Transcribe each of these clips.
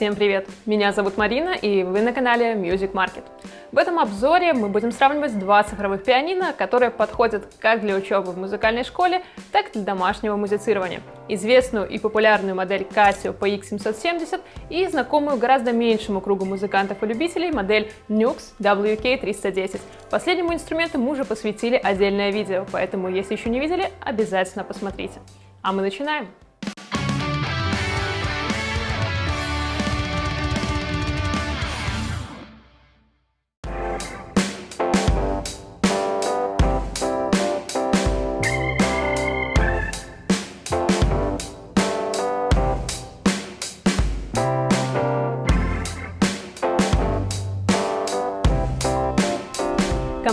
Всем привет! Меня зовут Марина и вы на канале Music Market. В этом обзоре мы будем сравнивать два цифровых пианино, которые подходят как для учебы в музыкальной школе, так и для домашнего музицирования. Известную и популярную модель Casio PX770 и знакомую гораздо меньшему кругу музыкантов и любителей модель Nux WK310. Последнему инструменту мы уже посвятили отдельное видео, поэтому если еще не видели, обязательно посмотрите. А мы начинаем!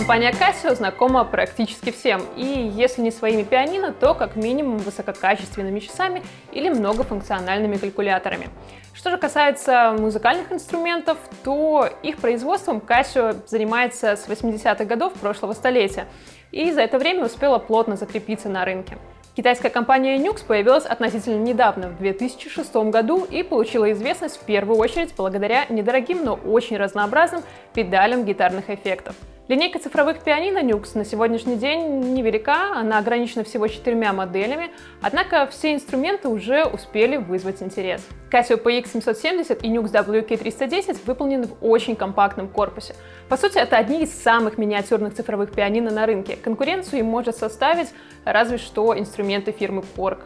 Компания Casio знакома практически всем, и если не своими пианино, то как минимум высококачественными часами или многофункциональными калькуляторами. Что же касается музыкальных инструментов, то их производством Casio занимается с 80-х годов прошлого столетия, и за это время успела плотно закрепиться на рынке. Китайская компания Nux появилась относительно недавно, в 2006 году, и получила известность в первую очередь благодаря недорогим, но очень разнообразным педалям гитарных эффектов. Линейка цифровых пианино Nux на сегодняшний день невелика, она ограничена всего четырьмя моделями, однако все инструменты уже успели вызвать интерес. Casio PX770 и Nux WK310 выполнены в очень компактном корпусе. По сути, это одни из самых миниатюрных цифровых пианино на рынке. Конкуренцию им может составить разве что инструменты фирмы Korg.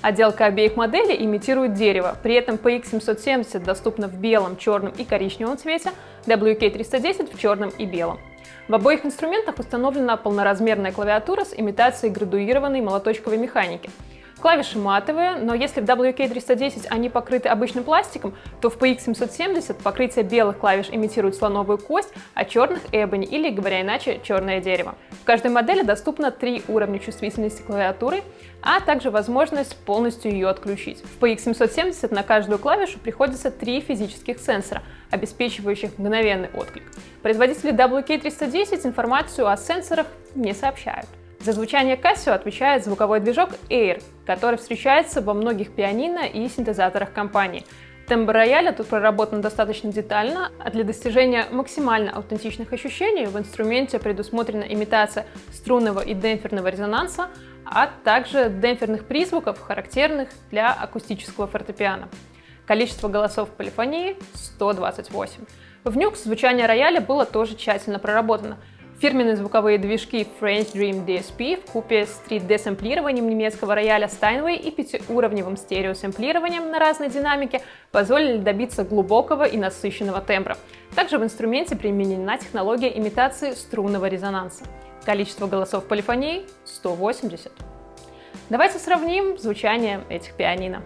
Отделка обеих моделей имитирует дерево, при этом PX770 доступна в белом, черном и коричневом цвете, WK310 в черном и белом. В обоих инструментах установлена полноразмерная клавиатура с имитацией градуированной молоточковой механики. Клавиши матовые, но если в WK310 они покрыты обычным пластиком, то в PX770 покрытие белых клавиш имитирует слоновую кость, а черных — эбони или, говоря иначе, черное дерево. В каждой модели доступно три уровня чувствительности клавиатуры, а также возможность полностью ее отключить. В PX770 на каждую клавишу приходится три физических сенсора, обеспечивающих мгновенный отклик. Производители WK310 информацию о сенсорах не сообщают. За звучание Casio отвечает звуковой движок Air, который встречается во многих пианино и синтезаторах компании. Тембр рояля тут проработан достаточно детально, а для достижения максимально аутентичных ощущений в инструменте предусмотрена имитация струнного и демпферного резонанса, а также демпферных призвуков, характерных для акустического фортепиано. Количество голосов в полифонии — 128. В Nux звучание рояля было тоже тщательно проработано. Фирменные звуковые движки French Dream DSP в купе с 3D-сэмплированием немецкого рояля Steinway и пятиуровневым стереосэмплированием на разной динамике позволили добиться глубокого и насыщенного тембра. Также в инструменте применена технология имитации струнного резонанса. Количество голосов полифонии — 180. Давайте сравним звучание этих пианино.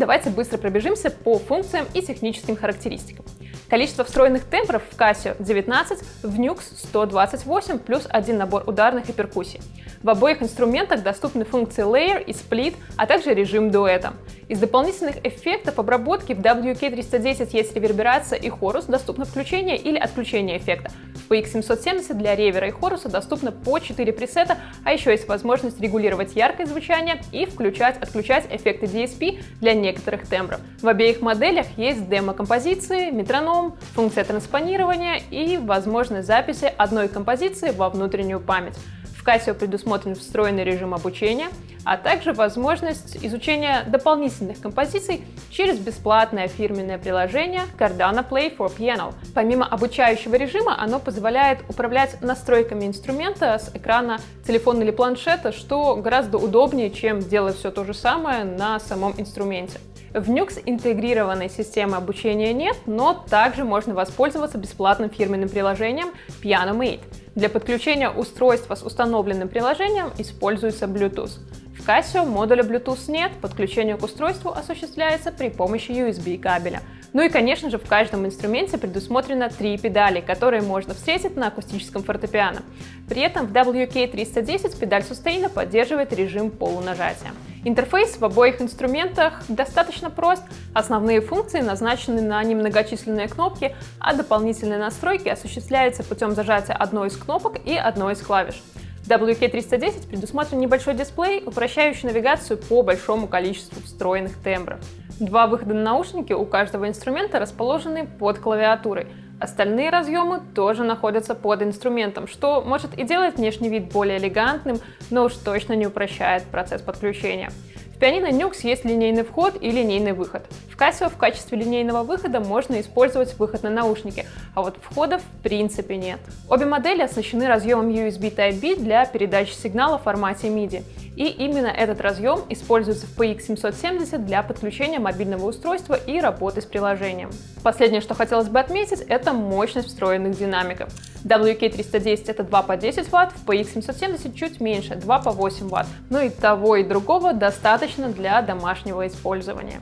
Давайте быстро пробежимся по функциям и техническим характеристикам. Количество встроенных тембров в Casio 19, в Nux 128 плюс один набор ударных и перкуссий. В обоих инструментах доступны функции Layer и Split, а также режим дуэта. Из дополнительных эффектов обработки в WK310 есть реверберация и хорус, доступно включение или отключение эффекта. В PX770 для ревера и хоруса доступно по 4 пресета, а еще есть возможность регулировать яркость звучания и включать-отключать эффекты DSP для некоторых тембров. В обеих моделях есть демо-композиции, метроном, функция транспонирования и возможность записи одной композиции во внутреннюю память. В Casio предусмотрен встроенный режим обучения, а также возможность изучения дополнительных композиций через бесплатное фирменное приложение Cardano Play for Piano. Помимо обучающего режима, оно позволяет управлять настройками инструмента с экрана телефона или планшета, что гораздо удобнее, чем делать все то же самое на самом инструменте. В Nux интегрированной системы обучения нет, но также можно воспользоваться бесплатным фирменным приложением PianoMate. Для подключения устройства с установленным приложением используется Bluetooth. В Casio модуля Bluetooth нет, подключение к устройству осуществляется при помощи USB кабеля. Ну и, конечно же, в каждом инструменте предусмотрено три педали, которые можно встретить на акустическом фортепиано. При этом в WK310 педаль сустейна поддерживает режим полунажатия. Интерфейс в обоих инструментах достаточно прост. Основные функции назначены на немногочисленные кнопки, а дополнительные настройки осуществляются путем зажатия одной из кнопок и одной из клавиш. В WK310 предусмотрен небольшой дисплей, упрощающий навигацию по большому количеству встроенных тембров. Два выхода на наушники у каждого инструмента расположены под клавиатурой. Остальные разъемы тоже находятся под инструментом, что может и делать внешний вид более элегантным, но уж точно не упрощает процесс подключения. В пианино Nux есть линейный вход и линейный выход. Casio в качестве линейного выхода можно использовать выход на наушники, а вот входа в принципе нет. Обе модели оснащены разъемом USB Type-B для передачи сигнала в формате MIDI. И именно этот разъем используется в PX770 для подключения мобильного устройства и работы с приложением. Последнее, что хотелось бы отметить, это мощность встроенных динамиков. WK310 это 2 по 10 Вт, в PX770 чуть меньше, 2 по 8 Вт. Ну и того и другого достаточно для домашнего использования.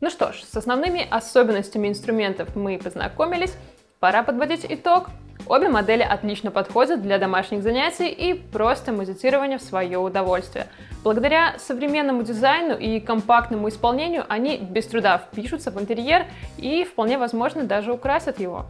Ну что ж, с основными особенностями инструментов мы познакомились, пора подводить итог. Обе модели отлично подходят для домашних занятий и просто музицирования в свое удовольствие. Благодаря современному дизайну и компактному исполнению они без труда впишутся в интерьер и вполне возможно даже украсят его.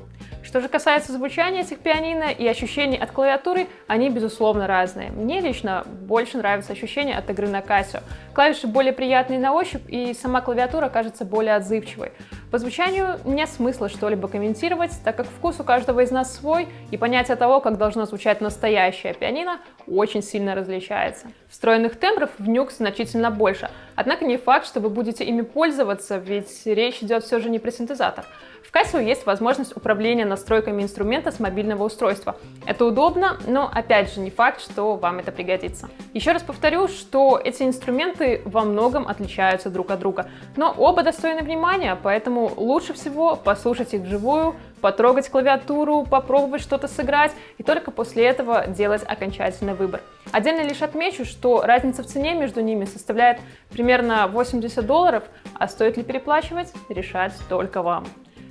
Что же касается звучания этих пианино и ощущений от клавиатуры, они безусловно разные. Мне лично больше нравится ощущение от игры на Casio. Клавиши более приятные на ощупь и сама клавиатура кажется более отзывчивой. По звучанию нет смысла что-либо комментировать, так как вкус у каждого из нас свой, и понятие того, как должно звучать настоящее пианино, очень сильно различается. Встроенных тембров в Nux значительно больше, однако не факт, что вы будете ими пользоваться, ведь речь идет все же не про синтезатор. В Casio есть возможность управления настройками инструмента с мобильного устройства. Это удобно, но опять же не факт, что вам это пригодится. Еще раз повторю, что эти инструменты во многом отличаются друг от друга, но оба достойны внимания, поэтому лучше всего послушать их вживую, потрогать клавиатуру, попробовать что-то сыграть и только после этого делать окончательный выбор. Отдельно лишь отмечу, что разница в цене между ними составляет примерно 80 долларов, а стоит ли переплачивать, решать только вам.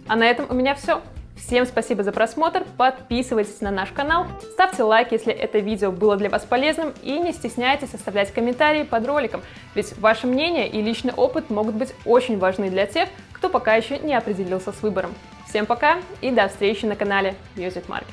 А на этом у меня все. Всем спасибо за просмотр, подписывайтесь на наш канал, ставьте лайк, если это видео было для вас полезным, и не стесняйтесь оставлять комментарии под роликом, ведь ваше мнение и личный опыт могут быть очень важны для тех, кто пока еще не определился с выбором. Всем пока и до встречи на канале Music Market.